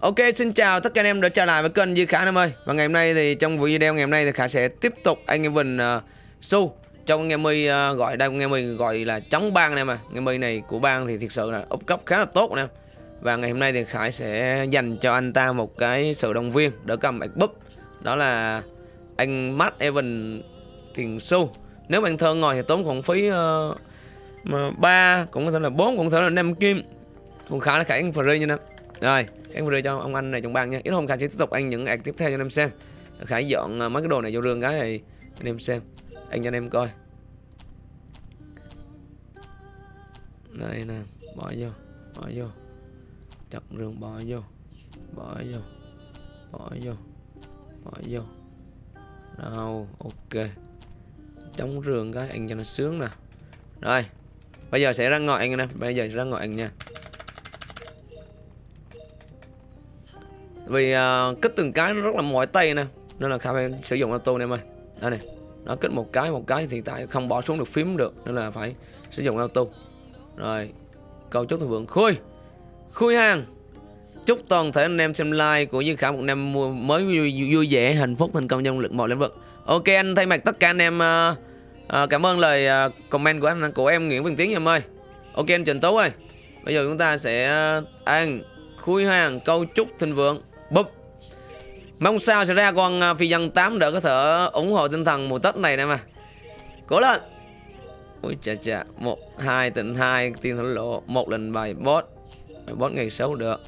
Ok, xin chào tất cả anh em đã trở lại với kênh Duy Khả anh em ơi. Và ngày hôm nay thì trong video ngày hôm nay thì Khả sẽ tiếp tục anh em mình uh, Su Trong nghe mi uh, gọi đây anh em mình gọi là chống bang anh em à Nghe mi này của bang thì thực sự là úp cấp khá là tốt anh em Và ngày hôm nay thì Khải sẽ dành cho anh ta một cái sự động viên đỡ cầm bạch búp. Đó là anh Matt Evan Thiền Su Nếu bạn thơ ngồi thì tốn khoảng phí uh, mà 3 cũng có thể là 4 cũng có thể là 5 kim. Còn khá là khả anh free nha anh em rồi, em video cho ông anh này trong bang nha. Ít hôm Khải sẽ tiếp tục ăn những ảnh tiếp theo cho anh em xem. Khải dọn ờ, mấy cái đồ này vô rương cái này cho anh em xem. Anh cho anh em coi. Đây nè, bỏ vô, bỏ vô. Chặt rương bỏ vô. Bỏ vô. Bỏ vô. Bỏ vô. Đâu, ok. Chống rương cái anh cho nó sướng nè. Rồi. Bây giờ sẽ ra ngồi anh nè, bây giờ sẽ ra ngồi anh nha. Vì à, uh, kết từng cái nó rất là mỏi tay nè Nên là Khả phải sử dụng auto này em ơi Đây này Nó kết một cái một cái thì tại không bỏ xuống được phím được Nên là phải sử dụng auto Rồi Câu chúc thịnh vượng Khui Khui hàng Chúc toàn thể anh em xem like của Duy Khả một năm mới vui, vui vẻ, hạnh phúc, thành công trong lực mọi lĩnh vực. Ok anh thay mặt tất cả anh em uh, uh, cảm ơn lời uh, comment của anh của em Nguyễn Văn Tiến em ơi. Ok anh Trần Tú ơi. Bây giờ chúng ta sẽ ăn khui hàng câu chúc thịnh vượng. Búp. Mong sao sẽ ra con à, phi dân 8 đỡ có thể ủng hộ tinh thần mùa Tết này nè mà. Cố lên. Ui chà chà. Một hai tịnh hai tiên thổ lộ. Một lần bài boss Boss ngày xấu được.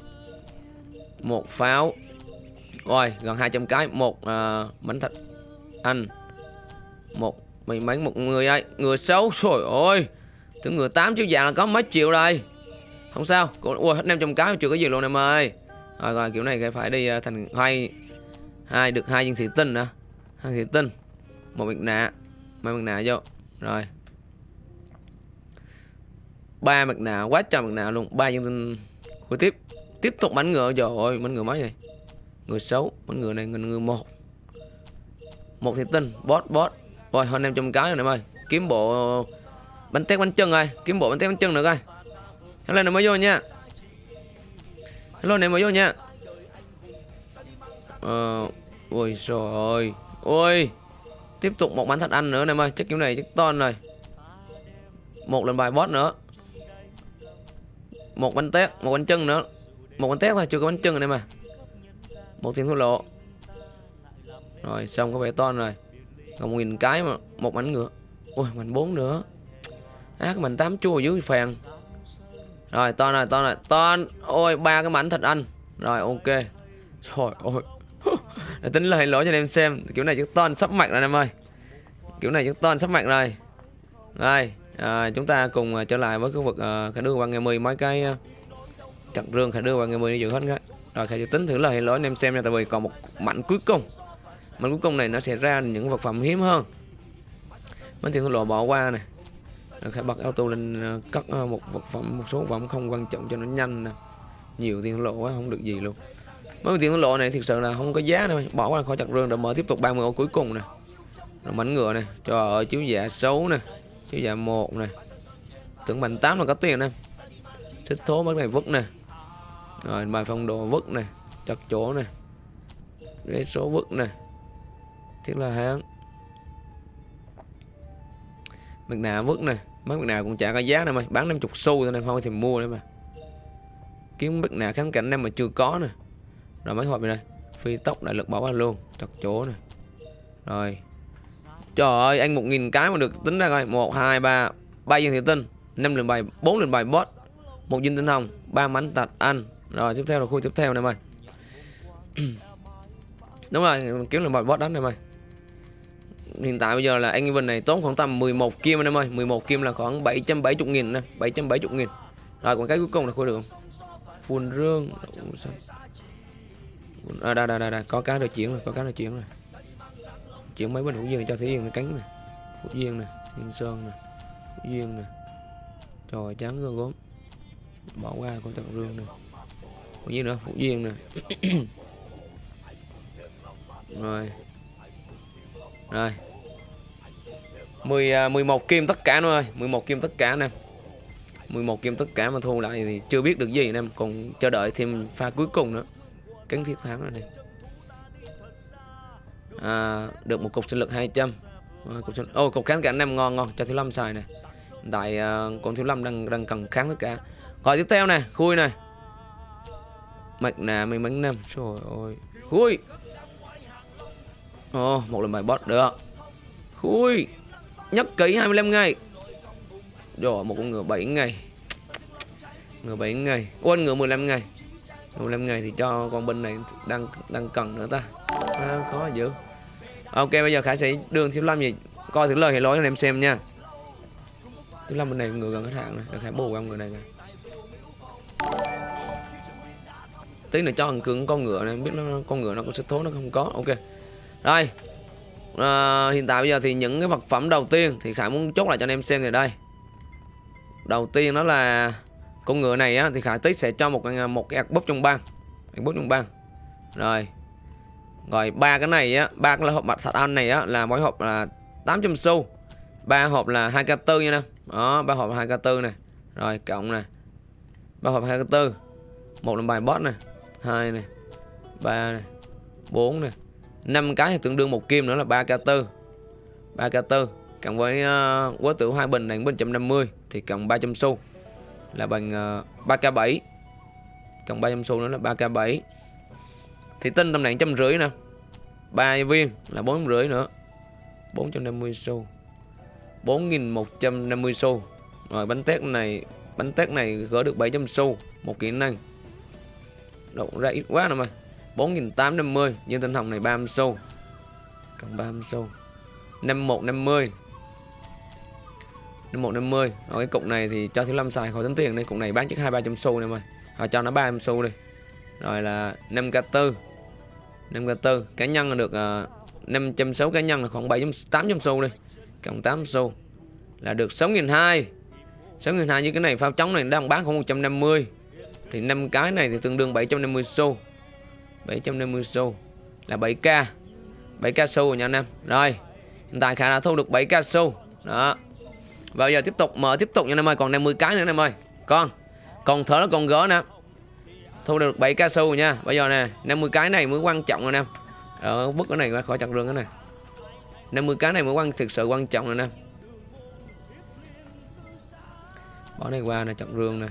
Một pháo. Ôi gần 200 cái. Một uh, bánh thịt anh một mày mấy một người ai? Người xấu. Trời ơi. Thứ người tám chiếu vàng là có mấy triệu đây không sao. Ui hết 500 cái. Chưa có gì luôn em ơi rồi rồi kiểu này phải đi à, thành hai hai được hai viên thủy tinh nữa hai thủy tinh một mặt nạ. Mai mặt nạ vô. Rồi. Ba mặt nạ quá trời mặt nạ luôn. Ba viên tinh của tiếp tiếp tục bánh ngựa. Rồi ôi bánh ngựa mấy này người xấu bánh ngựa này người, người một. Một thủy tinh boss boss rồi hơn em trăm cái rồi em ơi. Kiếm bộ bánh tét bánh chân rồi kiếm bộ bánh tét bánh chân nữa coi. Lên nó mới vô nha. Hello, này mới vô nha. Ờ Ôi trời ơi Ôi, Tiếp tục một bánh thật ăn nữa, này ơi Chắc kiểu này chắc to rồi. Một lần bài boss nữa. Một bánh tét, Một bánh chân nữa. Một bánh tét thôi, chưa có bánh chân này mà Một tiền thua lộ Rồi, xong có vẻ to rồi. Còn một nghìn cái mà, Một bánh ngựa Ôi bánh bốn nữa. Ác mình tám chua dưới phèn rồi to rồi to rồi to ôi ba cái mảnh thật anh. Rồi ok. Trời ơi. Để tính lời lỗi cho anh em xem. Kiểu này chắc ton sắp mặt rồi em ơi. Kiểu này chắc ton sắp mặt rồi. Rồi à, chúng ta cùng à, trở lại với khu vực uh, khả đưa qua ngày 10 mấy cái à, uh, chặt rương khả đưa qua ngày 10 đi dự hết cái rồi khả tính thử lời lỗi anh em xem nha tại vì còn một mảnh cuối cùng. Mảnh cuối cùng này nó sẽ ra những vật phẩm hiếm hơn. Mấy thì lộ bỏ qua này khải bật auto lên ờ, cất ờ, một vật phẩm một số vật phẩm không quan trọng cho nó nhanh nè. Nhiều tiền lộ quá không được gì luôn. Mấy tiền lộ này thực sự là không có giá đâu bỏ qua khỏi chặt rương rồi mở tiếp tục 30 ô cuối cùng nè. Rồi mảnh ngựa này trời ơi chiếu dạ xấu nè chiếu dạ một nè. Tưởng mạnh tám là có tiền nè. Xích thố mấy này vứt nè. Rồi bài phong đồ vứt nè chặt chỗ nè. Ghế số vứt nè. Thiết là hán. Mặt nạ vứt nè Mấy mặt nào cũng chả có giá đâu mày Bán 50 xu thôi nên không thì mua nữa mà. Kiếm bức nào kháng cảnh em mà chưa có nè Rồi mấy hộp này đây Phi tốc đại lực bảo anh luôn Chặt chỗ nè. Rồi. Trời ơi anh 1.000 cái mà được tính ra coi. 1, 2, 3 3 viên thị tinh 5 lần bài 4 lần bài boss một viên tinh hồng ba mảnh tạch anh. Rồi tiếp theo là khu tiếp theo này mày. Đúng rồi kiếm lần bài boss đánh này mày hiện tại bây giờ là anh Evan này tốn khoảng tầm 11 kim anh em ơi. 11 kim là khoảng 770 nghìn nè 770 nghìn. Rồi còn cái cuối cùng là khôi được không phun rương. À, đây, đây, đây, đây, có cá được chuyển rồi có cá được chuyển rồi. Chuyển mấy bên hữu duyên cho thủy duyên cánh này hữu duyên nè thiên sơn nè hữu duyên nè. Trời trắng gương gốm. Bỏ qua con trận rương nè. Hữu duyên nữa hữu duyên nè. Rồi rồi. 10, 11 à, kim tất cả nó ơi. 11 kim tất cả nè 11 kim tất cả mà thu lại thì chưa biết được gì anh em. Còn chờ đợi thêm pha cuối cùng nữa. Cánh thiết thắng rồi này. À, được một cục sinh lực 200 à, cục sinh... oh, cục kháng cả năm ngon ngon. Cho thiếu lâm xài này. Tại à, uh, con thiếu lâm đang đang cần kháng tất cả. Rồi tiếp theo này. Khui này. Mạch nè mình bánh năm trời ơi. Khui ồ oh, một lần bài boss được. Khui nhất kỹ 25 ngày. Rồi một con ngựa 7 ngày. Ngựa 7 ngày. Quên ngựa 15 ngày. 15 ngày thì cho con binh này đang đang cần nữa ta. À, khó dữ. Ok bây giờ khả sĩ đường thiếu lâm gì coi thử lời hệ lỗi cho em xem nha. Thiếu lâm bên này ngựa gần hết hạn này được khả bù ông ngựa này nè. Tí nữa cho thằng cường con ngựa này. Biết nó con ngựa nó có sức thố nó không có. Ok rồi à, hiện tại bây giờ thì những cái vật phẩm đầu tiên thì khải muốn chốt lại cho anh em xem thì đây. Đầu tiên đó là con ngựa này á thì khải tích sẽ cho một à, một cái búp trong băng. Búp trong băng. Rồi. Rồi ba cái này á ba cái hộp mặt thật ăn này á là mỗi hộp là 800 xu. Ba hộp là 2k4 nha nè. Đó ba hộp là 2k4 này rồi cộng này ba hộp 2k4 một là bài boss này hai này ba này bốn này 5 cái thì tương đương một kim nữa là 3k4 3k4 cộng với ờ, uh, quá tử hai bình này bình 150 thì cộng 300 xu là bằng ờ, uh, 3k7 cộng 300 xu nữa là 3k7 thì tinh tầm nạn trăm rưỡi nè. 3 viên là bốn rưỡi nữa. 450 xu. 4150 xu. Rồi bánh tét này bánh tét này gỡ được 700 xu một kỹ năng độ ra ít quá nè mày. 4850 nhưng tinh hồng này 30 xu. Cần 30 xu. 5150 5150 Ở cái cục này thì cho thiếu lâm xài khỏi tính tiền đây cục này bán chắc hai ba trăm xu này mày. Họ cho nó 30 xu đi. Rồi là 5k4 5k4 cá nhân là được uh, ờ, 560 cá nhân là khoảng 7.800 xu đi. Cộng 8 xu là được 6.200 6.200 với cái này phao trống này đang bán khoảng 150 thì 5 cái này thì tương đương 750 xu. 750 xu là 7k 7k xu rồi nha anh em rồi, hiện tại khả đã thu được 7k xu. Đó. Và giờ tiếp tục, mở tiếp tục nha anh em ơi. Còn 50 cái nữa anh em ơi. Con còn thở nó còn gỡ nè. Thu được 7 ca su nha. Bây giờ nè 50 cái này mới quan trọng anh em ở ờ, bức cái này ra khỏi chặt rừng cái này 50 cái này mới quan, thực sự quan trọng rồi nè bỏ này qua nè chặt rương nè.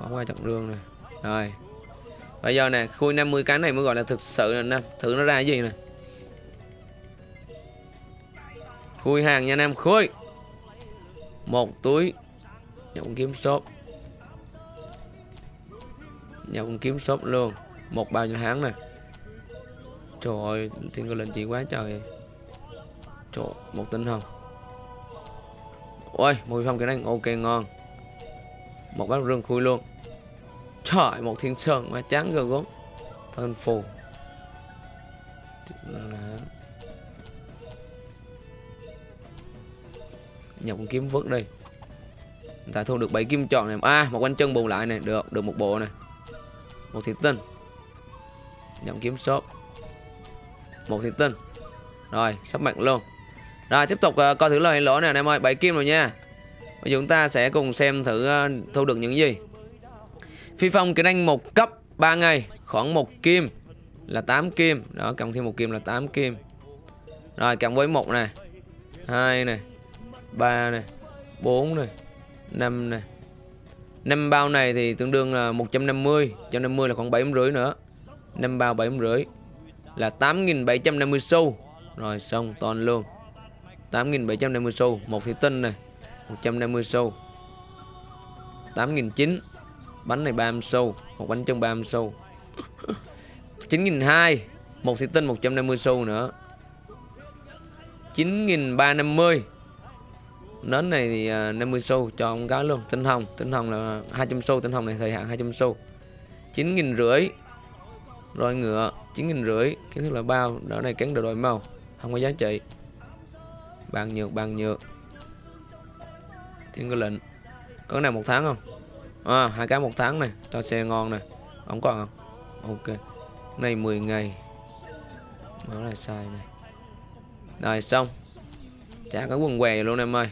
Bỏ qua chặt rương nè. Rồi bây giờ nè, khui 50 cái này mới gọi là thực sự nè thử nó ra cái gì nè. Khui hàng nha anh em khui. Một túi nhộng kiếm shop. Nhộng kiếm shop luôn, một bao nhiêu tháng này trời ơi, thiên cơ lệnh chị quá trời. Trời, một tinh hồng. Ôi, mùi phong cái này ok, ngon. Một bát rừng khui luôn trời một thiên sơn mà chán rồi gốm thân phù. Nhập con kiếm vớt đi. Ta thu được 7 kim chọn này. À một quanh chân bù lại này. Được được một bộ này một thị tinh. Nhập kiếm shop. Một thị tinh. Rồi sắp mạnh luôn. Rồi tiếp tục uh, coi thử lời lỗ này anh em ơi. 7 kim rồi nha. Bây giờ chúng ta sẽ cùng xem thử uh, thu được những gì phi phong kỹ năng một cấp 3 ngày, khoảng một kim là 8 kim. Đó, cộng thêm một kim là 8 kim. Rồi, cộng với một này hai này 3 này 4 này 5 này 5 bao này thì tương đương là 150 150 là khoảng 7 rưỡi nữa. 5 bao 7 rưỡi là 8.750 xu. Rồi, xong, toàn luôn. 8.750 xu. Một thị tinh này 150 xu. 8.900 bánh này 30 xu, một bánh chân 30 xu. 9.200 một thủy tinh 150 xu nữa. 9.350 nến này thì à, 50 xu cho ông gái luôn. Tinh hồng tinh hồng là 200 xu, tinh hồng này thời hạn 200 xu. 9 nghìn rưỡi rồi ngựa 9 nghìn rưỡi, kiến thức là bao. Đó này kén đồ đổi màu, không có giá trị. Bàn nhược bàn nhược. Thiên cơ lệnh, có cái này một tháng không? À hai cái một tháng này cho xe ngon này. Không còn không? Ok. Này 10 ngày. Nó là sai này. Rồi xong. Trả cái quần què luôn em ơi.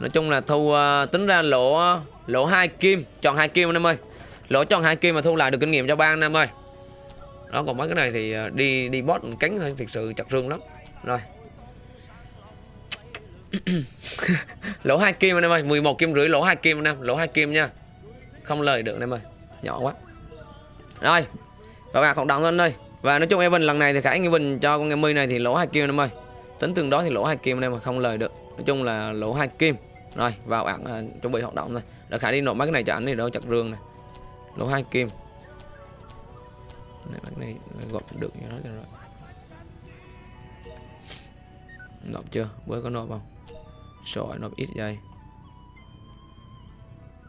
Nói chung là thu uh, tính ra lỗ lỗ hai kim chọn hai kim anh em ơi. Lỗ chọn hai kim mà thu lại được kinh nghiệm cho ba anh em ơi. Đó còn mấy cái này thì à, đi đi bot cánh thôi thực sự chặt rương lắm. Rồi. lỗ hai kim anh em ơi 11 kim rưỡi lỗ hai kim anh em lỗ hai kim nha. Không lời được anh em ơi nhỏ quá. Rồi và bạn cộng động anh ơi và nói chung Evan lần này thì khải Evan cho con em này thì lỗ hai kim anh em ơi. Tính tương đối thì lỗ hai kim anh em mà không lời được. Nói chung là lỗ hai kim. Rồi vào bạn uh, chuẩn bị hoạt động thôi đã khải đi nộp mấy cái này cho anh thì đâu chặt rương này. Lỗ hai kim. Này mấy cái này à, gọt được như đó rồi. Nộp chưa? Bữa có nộp không? Sỏi nó ít giây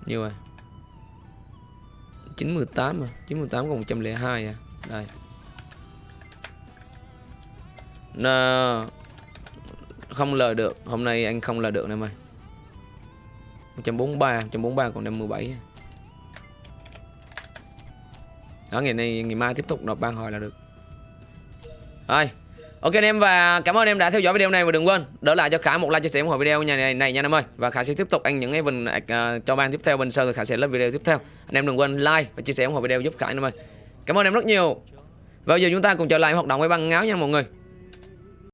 nhiêu rồi 98 mà 98 còn 102 à? Đây. Nà, không lời được. Hôm nay anh không lời được nè mày 143 143 còn 57 à? đó ngày nay ngày mai tiếp tục đọc ban hồi là được. Rồi ok anh em và cảm ơn em đã theo dõi video này và đừng quên đỡ lại cho khả một like chia sẻ ủng hộ video nhà này, này nha em ơi. Và khả sẽ tiếp tục ăn những cái bình uh, cho ban tiếp theo bên sau rồi khả sẽ lên video tiếp theo. Anh em đừng quên like và chia sẻ ủng hộ video giúp khả anh em ơi. Cảm ơn em rất nhiều. Và giờ chúng ta cùng trở lại hoạt động với băng ngáo nha mọi người.